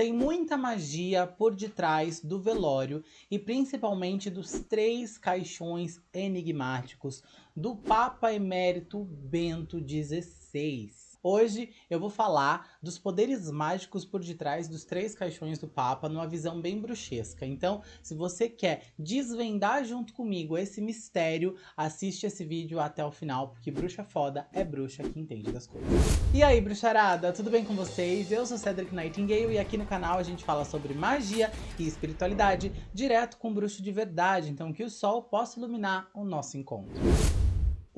Tem muita magia por detrás do velório e principalmente dos três caixões enigmáticos do Papa Emérito Bento XVI. Hoje eu vou falar dos poderes mágicos por detrás dos três caixões do Papa numa visão bem bruxesca. Então, se você quer desvendar junto comigo esse mistério, assiste esse vídeo até o final, porque bruxa foda é bruxa que entende das coisas. E aí, bruxarada, tudo bem com vocês? Eu sou Cedric Nightingale e aqui no canal a gente fala sobre magia e espiritualidade direto com bruxo de verdade, então que o sol possa iluminar o nosso encontro.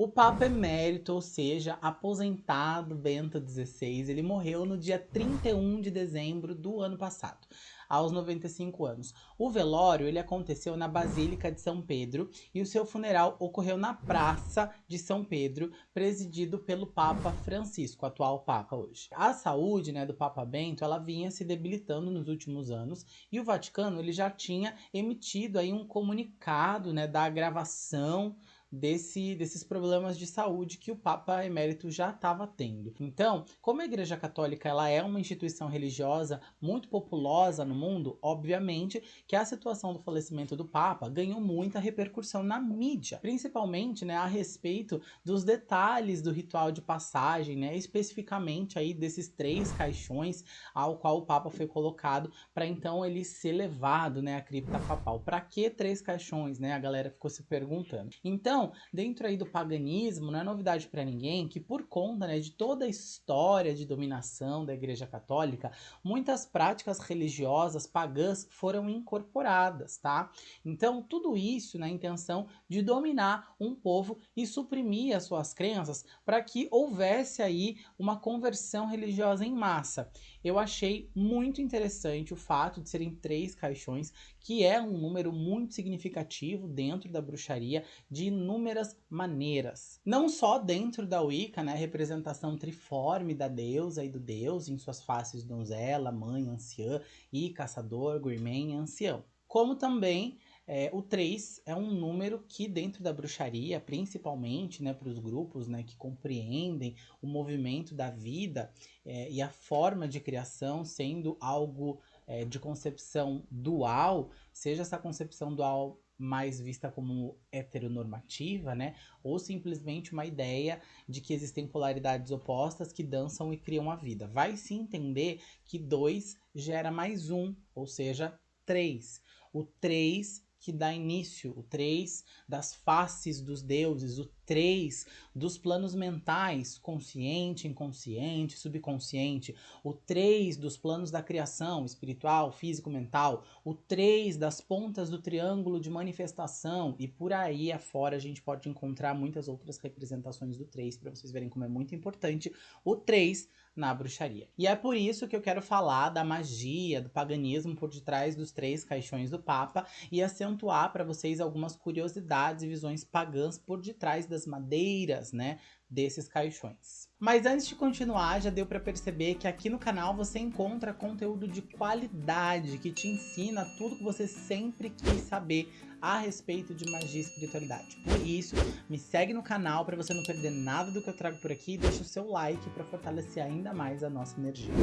O Papa Emérito, ou seja, aposentado Bento XVI, ele morreu no dia 31 de dezembro do ano passado, aos 95 anos. O velório ele aconteceu na Basílica de São Pedro e o seu funeral ocorreu na Praça de São Pedro, presidido pelo Papa Francisco, atual Papa hoje. A saúde né, do Papa Bento ela vinha se debilitando nos últimos anos e o Vaticano ele já tinha emitido aí um comunicado né, da agravação desse, desses problemas de saúde que o Papa Emérito já estava tendo. Então, como a Igreja Católica ela é uma instituição religiosa muito populosa no mundo, obviamente que a situação do falecimento do Papa ganhou muita repercussão na mídia, principalmente né, a respeito dos detalhes do ritual de passagem, né, especificamente aí desses três caixões ao qual o Papa foi colocado para então ele ser levado né, à cripta papal. Para que três caixões? Né? A galera ficou se perguntando. Então, então, dentro aí do paganismo, não é novidade para ninguém que por conta né, de toda a história de dominação da Igreja Católica, muitas práticas religiosas pagãs foram incorporadas, tá? Então, tudo isso na intenção de dominar um povo e suprimir as suas crenças para que houvesse aí uma conversão religiosa em massa. Eu achei muito interessante o fato de serem três caixões, que é um número muito significativo dentro da bruxaria de inúmeras maneiras. Não só dentro da Wicca, né, a representação triforme da deusa e do deus em suas faces donzela, mãe, anciã e caçador, gourmet e ancião. Como também é, o 3 é um número que dentro da bruxaria, principalmente né, para os grupos né, que compreendem o movimento da vida é, e a forma de criação sendo algo é, de concepção dual, seja essa concepção dual mais vista como heteronormativa, né? Ou simplesmente uma ideia de que existem polaridades opostas que dançam e criam a vida. Vai se entender que 2 gera mais um, ou seja, 3. O 3 que dá início, o 3 das faces dos deuses, o 3 dos planos mentais, consciente, inconsciente, subconsciente, o 3 dos planos da criação, espiritual, físico, mental, o 3 das pontas do triângulo de manifestação e por aí afora a gente pode encontrar muitas outras representações do 3 para vocês verem como é muito importante o 3 na bruxaria. E é por isso que eu quero falar da magia, do paganismo por detrás dos três caixões do Papa e acentuar para vocês algumas curiosidades e visões pagãs por detrás das madeiras, né, desses caixões. Mas antes de continuar, já deu para perceber que aqui no canal você encontra conteúdo de qualidade que te ensina tudo que você sempre quis saber a respeito de magia e espiritualidade. Por isso, me segue no canal para você não perder nada do que eu trago por aqui e deixa o seu like para fortalecer ainda mais a nossa energia.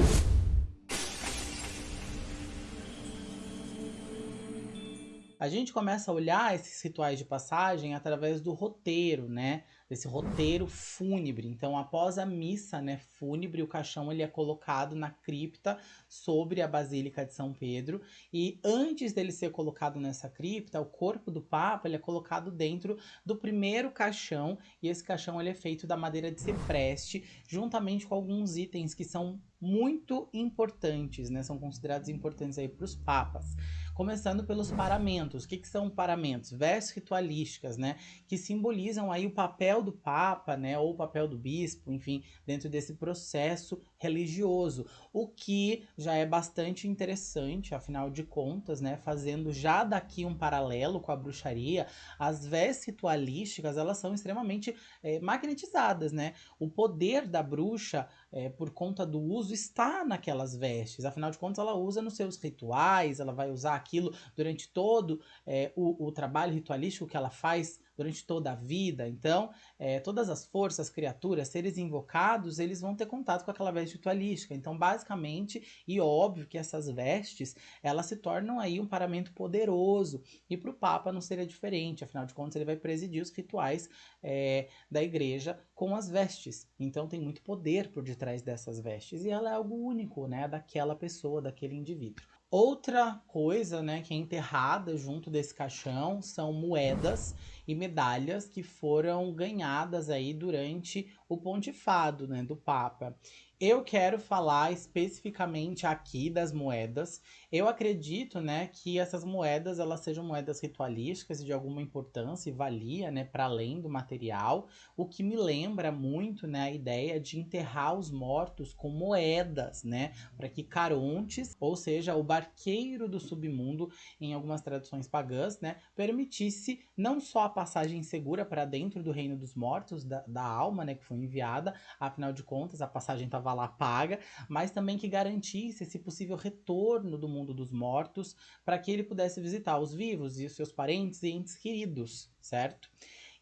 A gente começa a olhar esses rituais de passagem através do roteiro, né? Desse roteiro fúnebre. Então, após a missa né, fúnebre, o caixão ele é colocado na cripta sobre a Basílica de São Pedro. E antes dele ser colocado nessa cripta, o corpo do Papa ele é colocado dentro do primeiro caixão. E esse caixão ele é feito da madeira de cipreste, juntamente com alguns itens que são muito importantes, né? São considerados importantes aí para os papas. Começando pelos paramentos. O que, que são paramentos? Vestes ritualísticas, né? Que simbolizam aí o papel do papa, né? Ou o papel do bispo, enfim, dentro desse processo religioso. O que já é bastante interessante, afinal de contas, né? Fazendo já daqui um paralelo com a bruxaria, as vestes ritualísticas, elas são extremamente é, magnetizadas, né? O poder da bruxa, é, por conta do uso, está naquelas vestes. Afinal de contas, ela usa nos seus rituais, ela vai usar aquilo durante todo é, o, o trabalho ritualístico que ela faz durante toda a vida. Então, é, todas as forças, criaturas, seres invocados, eles vão ter contato com aquela veste ritualística. Então, basicamente, e óbvio que essas vestes, elas se tornam aí um paramento poderoso. E para o Papa não seria diferente, afinal de contas, ele vai presidir os rituais é, da igreja com as vestes. Então, tem muito poder por detrás dessas vestes. E ela é algo único, né, daquela pessoa, daquele indivíduo. Outra coisa, né, que é enterrada junto desse caixão são moedas e medalhas que foram ganhadas aí durante o pontifado, né, do Papa. Eu quero falar especificamente aqui das moedas. Eu acredito, né, que essas moedas elas sejam moedas ritualísticas de alguma importância e valia, né, para além do material, o que me lembra muito, né, a ideia de enterrar os mortos com moedas, né, para que Carontes, ou seja, o barqueiro do submundo em algumas tradições pagãs, né, permitisse não só a passagem segura para dentro do reino dos mortos da, da alma, né, que foi enviada, afinal de contas a passagem estava lá paga, mas também que garantisse esse possível retorno do mundo dos mortos para que ele pudesse visitar os vivos e os seus parentes e entes queridos, certo?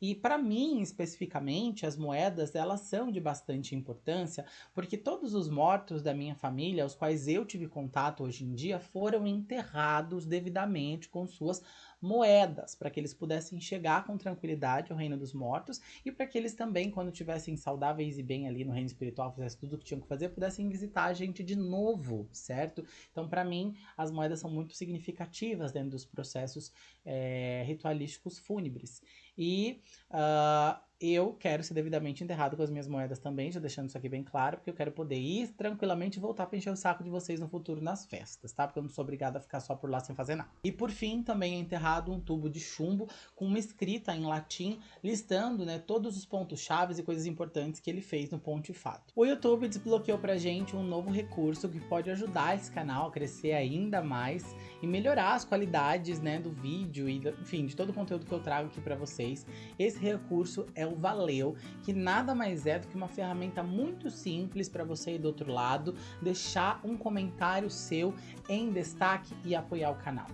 E para mim, especificamente, as moedas, elas são de bastante importância, porque todos os mortos da minha família, aos quais eu tive contato hoje em dia, foram enterrados devidamente com suas moedas, para que eles pudessem chegar com tranquilidade ao reino dos mortos e para que eles também, quando tivessem saudáveis e bem ali no reino espiritual, fizessem tudo o que tinham que fazer, pudessem visitar a gente de novo, certo? Então, para mim, as moedas são muito significativas dentro dos processos é, ritualísticos fúnebres. E uh, eu quero ser devidamente enterrado com as minhas moedas também, já deixando isso aqui bem claro, porque eu quero poder ir tranquilamente e voltar para encher o saco de vocês no futuro nas festas, tá? Porque eu não sou obrigada a ficar só por lá sem fazer nada. E por fim, também é enterrado um tubo de chumbo com uma escrita em latim listando, né, todos os pontos chaves e coisas importantes que ele fez no Pontifato. O YouTube desbloqueou pra gente um novo recurso que pode ajudar esse canal a crescer ainda mais e melhorar as qualidades, né, do vídeo e, enfim, de todo o conteúdo que eu trago aqui para vocês. Esse recurso é o Valeu, que nada mais é do que uma ferramenta muito simples para você ir do outro lado, deixar um comentário seu em destaque e apoiar o canal.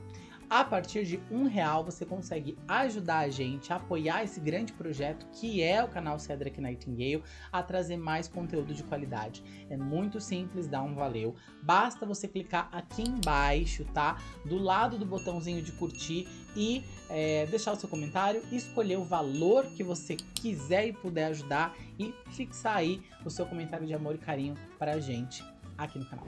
A partir de um real você consegue ajudar a gente a apoiar esse grande projeto que é o canal Cedric Nightingale a trazer mais conteúdo de qualidade. É muito simples, dá um valeu. Basta você clicar aqui embaixo, tá? Do lado do botãozinho de curtir e é, deixar o seu comentário, escolher o valor que você quiser e puder ajudar e fixar aí o seu comentário de amor e carinho para a gente aqui no canal.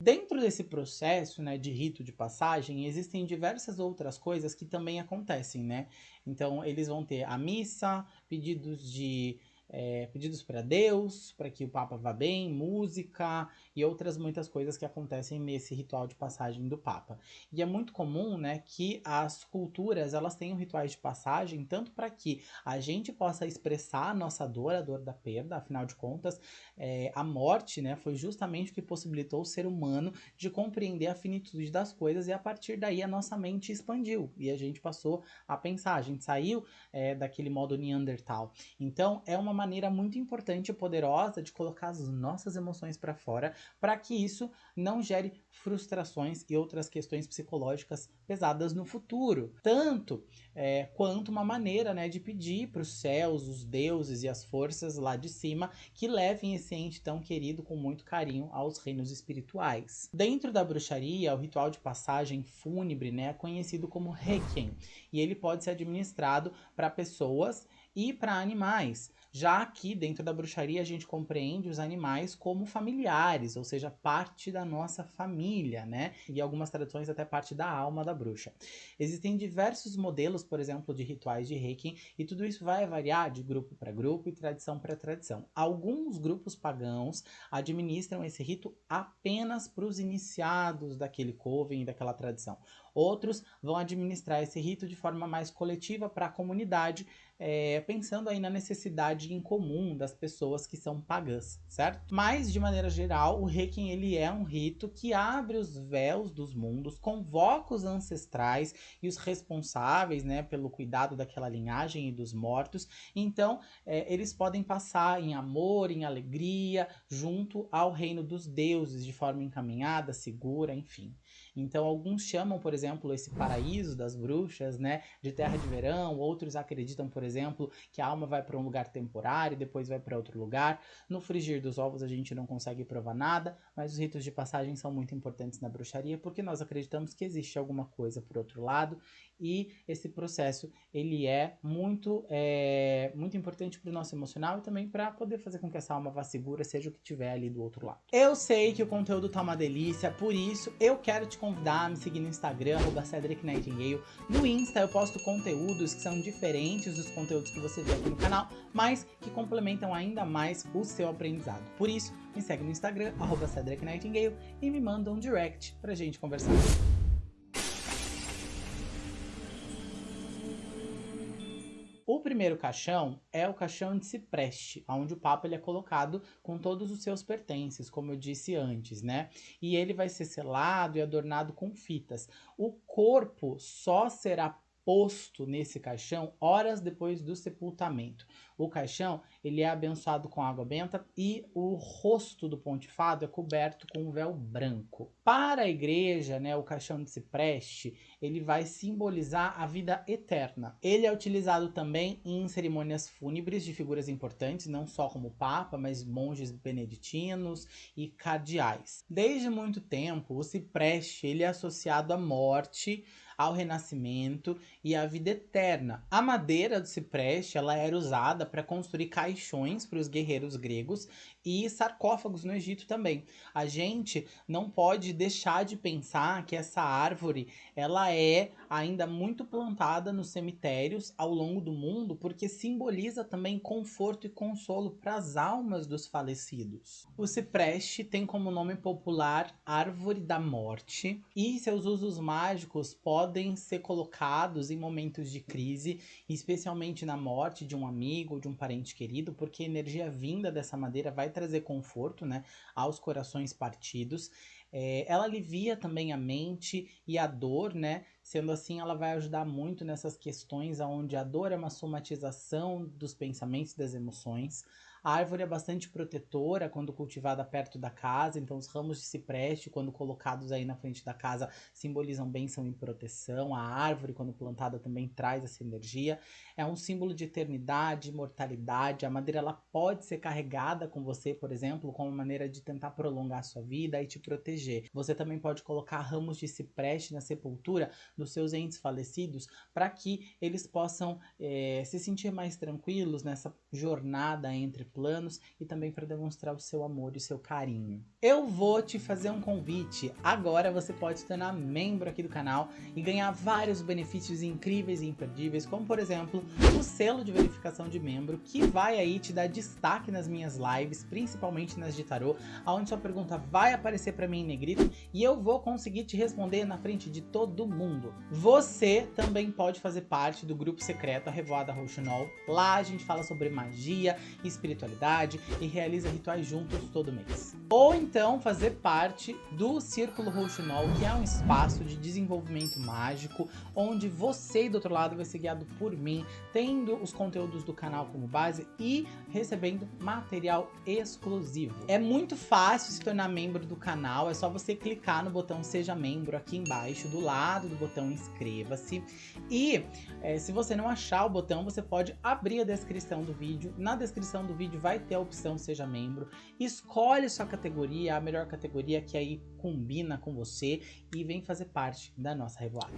Dentro desse processo né, de rito de passagem, existem diversas outras coisas que também acontecem, né? Então, eles vão ter a missa, pedidos de é, pedidos para Deus, para que o Papa vá bem, música e outras muitas coisas que acontecem nesse ritual de passagem do Papa. E é muito comum, né, que as culturas elas tenham rituais de passagem tanto para que a gente possa expressar a nossa dor, a dor da perda, afinal de contas, é, a morte, né, foi justamente o que possibilitou o ser humano de compreender a finitude das coisas e a partir daí a nossa mente expandiu e a gente passou a pensar, a gente saiu é, daquele modo Neandertal. Então é uma maneira muito importante e poderosa de colocar as nossas emoções para fora, para que isso não gere frustrações e outras questões psicológicas pesadas no futuro. Tanto é, quanto uma maneira né, de pedir para os céus, os deuses e as forças lá de cima que levem esse ente tão querido com muito carinho aos reinos espirituais. Dentro da bruxaria, o ritual de passagem fúnebre né, é conhecido como Requiem, e ele pode ser administrado para pessoas e para animais. Já aqui dentro da bruxaria a gente compreende os animais como familiares, ou seja, parte da nossa família, né? E algumas tradições até parte da alma da bruxa. Existem diversos modelos, por exemplo, de rituais de Reiki, e tudo isso vai variar de grupo para grupo e tradição para tradição. Alguns grupos pagãos administram esse rito apenas para os iniciados daquele coven e daquela tradição. Outros vão administrar esse rito de forma mais coletiva para a comunidade, é, pensando aí na necessidade em comum das pessoas que são pagãs, certo? Mas, de maneira geral, o Requiem ele é um rito que abre os véus dos mundos, convoca os ancestrais e os responsáveis, né, pelo cuidado daquela linhagem e dos mortos. Então, é, eles podem passar em amor, em alegria, junto ao reino dos deuses, de forma encaminhada, segura, enfim. Então, alguns chamam, por exemplo, esse paraíso das bruxas, né, de terra de verão, outros acreditam, por exemplo, que a alma vai para um lugar temporário e depois vai para outro lugar. No frigir dos ovos a gente não consegue provar nada, mas os ritos de passagem são muito importantes na bruxaria porque nós acreditamos que existe alguma coisa por outro lado e esse processo ele é muito, é, muito importante para o nosso emocional e também para poder fazer com que essa alma vá segura, seja o que tiver ali do outro lado. Eu sei que o conteúdo tá uma delícia, por isso eu quero te convidar a me seguir no Instagram, Cedric Nightingale. No Insta eu posto conteúdos que são diferentes dos conteúdos que você vê aqui no canal, mas que complementam ainda mais o seu aprendizado. Por isso, me segue no Instagram, Cedric Nightingale, e me manda um direct pra gente conversar. Primeiro caixão é o caixão de cipreste, onde o Papa ele é colocado com todos os seus pertences, como eu disse antes, né? E ele vai ser selado e adornado com fitas. O corpo só será posto nesse caixão horas depois do sepultamento. O caixão ele é abençoado com água benta e o rosto do pontifado é coberto com um véu branco. Para a igreja, né, o caixão de cipreste, ele vai simbolizar a vida eterna. Ele é utilizado também em cerimônias fúnebres de figuras importantes, não só como papa, mas monges beneditinos e cardeais. Desde muito tempo, o cipreste ele é associado à morte, ao renascimento e à vida eterna. A madeira do cipreste ela era usada para construir caixões para os guerreiros gregos e sarcófagos no Egito também. A gente não pode deixar de pensar que essa árvore ela é ainda muito plantada nos cemitérios ao longo do mundo porque simboliza também conforto e consolo para as almas dos falecidos. O cipreste tem como nome popular árvore da morte e seus usos mágicos podem ser colocados em momentos de crise, especialmente na morte de um amigo ou de um parente querido, porque a energia vinda dessa madeira vai trazer conforto né, aos corações partidos. É, ela alivia também a mente e a dor, né? Sendo assim, ela vai ajudar muito nessas questões onde a dor é uma somatização dos pensamentos e das emoções. A árvore é bastante protetora quando cultivada perto da casa, então os ramos de cipreste, quando colocados aí na frente da casa, simbolizam bênção e proteção. A árvore, quando plantada, também traz essa energia. É um símbolo de eternidade, imortalidade. A madeira ela pode ser carregada com você, por exemplo, como maneira de tentar prolongar a sua vida e te proteger. Você também pode colocar ramos de cipreste na sepultura dos seus entes falecidos para que eles possam é, se sentir mais tranquilos nessa jornada entre planos e também para demonstrar o seu amor e o seu carinho. Eu vou te fazer um convite. Agora você pode se tornar membro aqui do canal e ganhar vários benefícios incríveis e imperdíveis, como por exemplo, o selo de verificação de membro, que vai aí te dar destaque nas minhas lives, principalmente nas de tarô, onde sua pergunta vai aparecer para mim em negrito e eu vou conseguir te responder na frente de todo mundo. Você também pode fazer parte do grupo secreto A Revoada Rouxinol. Lá a gente fala sobre magia, espiritualidade, e realiza rituais juntos todo mês. Ou então fazer parte do Círculo Rouxinol, que é um espaço de desenvolvimento mágico, onde você do outro lado vai ser guiado por mim, tendo os conteúdos do canal como base e recebendo material exclusivo. É muito fácil se tornar membro do canal, é só você clicar no botão Seja Membro aqui embaixo, do lado do botão Inscreva-se. E é, se você não achar o botão, você pode abrir a descrição do vídeo. Na descrição do vídeo vídeo vai ter a opção Seja Membro. Escolhe sua categoria, a melhor categoria que aí combina com você e vem fazer parte da nossa revoada.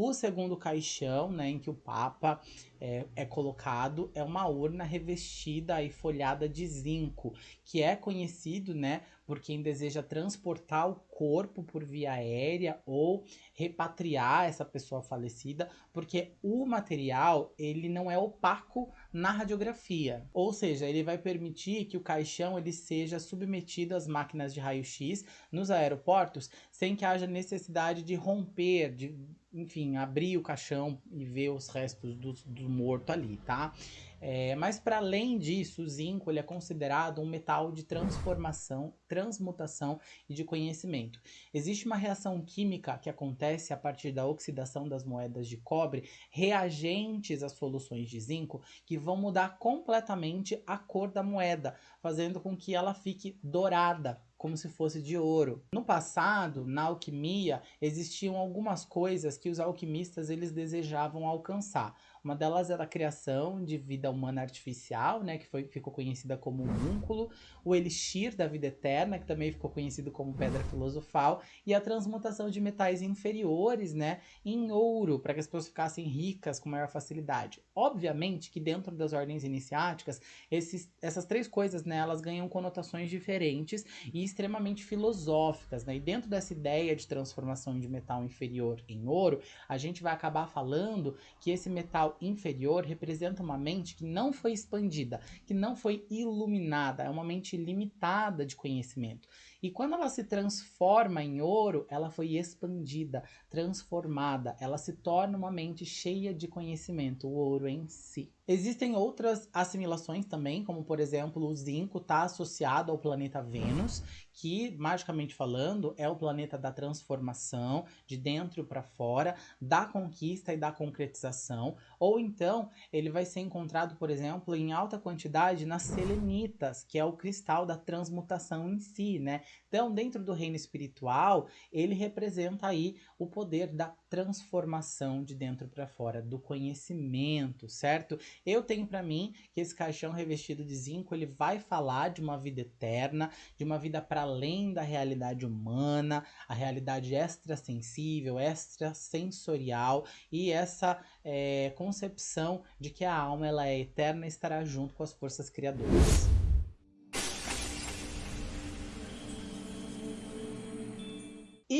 O segundo caixão, né, em que o Papa é, é, colocado, é uma urna revestida e folhada de zinco, que é conhecido, né, por quem deseja transportar o corpo por via aérea ou repatriar essa pessoa falecida, porque o material ele não é opaco na radiografia, ou seja, ele vai permitir que o caixão ele seja submetido às máquinas de raio-x nos aeroportos sem que haja necessidade de romper, de enfim, abrir o caixão e ver os restos do, do morto ali, tá? É, mas para além disso, o zinco ele é considerado um metal de transformação, transmutação e de conhecimento. Existe uma reação química que acontece a partir da oxidação das moedas de cobre, reagentes às soluções de zinco, que vão mudar completamente a cor da moeda, fazendo com que ela fique dourada, como se fosse de ouro. No passado, na alquimia, existiam algumas coisas que os alquimistas eles desejavam alcançar. Uma delas era a criação de vida humana artificial, né, que foi, ficou conhecida como múnculo, o elixir da vida eterna, que também ficou conhecido como pedra filosofal, e a transmutação de metais inferiores, né, em ouro, para que as pessoas ficassem ricas com maior facilidade. Obviamente que dentro das ordens iniciáticas, esses, essas três coisas, né, elas ganham conotações diferentes e extremamente filosóficas, né? E dentro dessa ideia de transformação de metal inferior em ouro, a gente vai acabar falando que esse metal inferior representa uma mente que não foi expandida, que não foi iluminada, é uma mente limitada de conhecimento. E quando ela se transforma em ouro, ela foi expandida, transformada, ela se torna uma mente cheia de conhecimento, o ouro em si. Existem outras assimilações também, como por exemplo, o zinco está associado ao planeta Vênus, que, magicamente falando, é o planeta da transformação, de dentro para fora, da conquista e da concretização. Ou então, ele vai ser encontrado, por exemplo, em alta quantidade nas selenitas, que é o cristal da transmutação em si, né? Então, dentro do reino espiritual, ele representa aí o poder da transformação de dentro para fora, do conhecimento, certo? Eu tenho para mim que esse caixão revestido de zinco, ele vai falar de uma vida eterna, de uma vida para além da realidade humana, a realidade extrasensível, extrasensorial e essa é, concepção de que a alma ela é eterna e estará junto com as forças criadoras.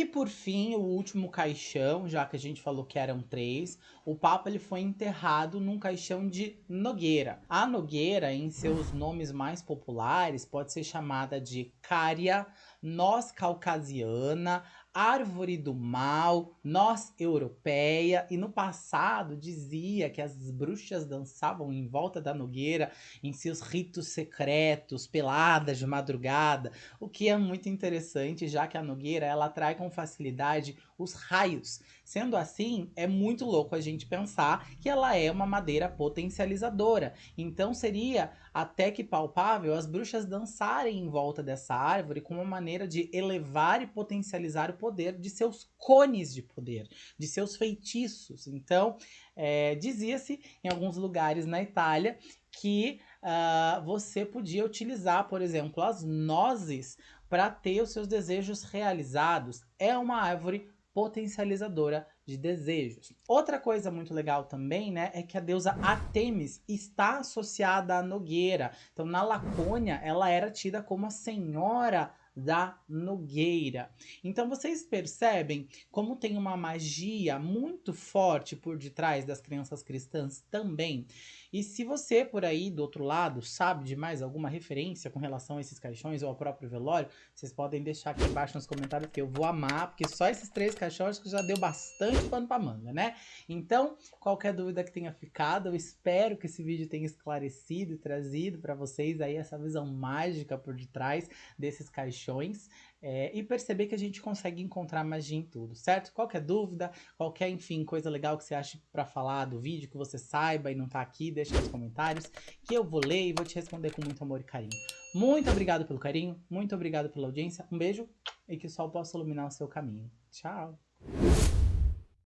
Por fim, o último caixão, já que a gente falou que eram três, o Papa ele foi enterrado num caixão de Nogueira. A Nogueira, em seus nomes mais populares, pode ser chamada de Cária, Noz Caucasiana, árvore do mal, nós europeia, e no passado dizia que as bruxas dançavam em volta da nogueira em seus ritos secretos, peladas de madrugada, o que é muito interessante, já que a nogueira ela atrai com facilidade os raios. Sendo assim, é muito louco a gente pensar que ela é uma madeira potencializadora. Então seria até que palpável as bruxas dançarem em volta dessa árvore como uma maneira de elevar e potencializar o poder de seus cones de poder, de seus feitiços. Então, é, dizia-se em alguns lugares na Itália que uh, você podia utilizar, por exemplo, as nozes para ter os seus desejos realizados. É uma árvore potencializadora de desejos. Outra coisa muito legal também, né, é que a deusa Artemis está associada à Nogueira. Então, na Lacônia, ela era tida como a senhora da Nogueira. Então vocês percebem como tem uma magia muito forte por detrás das crenças cristãs também. E se você por aí do outro lado sabe de mais alguma referência com relação a esses caixões ou ao próprio velório, vocês podem deixar aqui embaixo nos comentários que eu vou amar, porque só esses três caixões já deu bastante pano pra manga, né? Então, qualquer dúvida que tenha ficado, eu espero que esse vídeo tenha esclarecido e trazido para vocês aí essa visão mágica por detrás desses caixões é, e perceber que a gente consegue encontrar magia em tudo, certo? Qualquer dúvida, qualquer, enfim, coisa legal que você ache para falar do vídeo, que você saiba e não tá aqui, deixa nos comentários, que eu vou ler e vou te responder com muito amor e carinho. Muito obrigado pelo carinho, muito obrigado pela audiência, um beijo e que o sol possa iluminar o seu caminho. Tchau!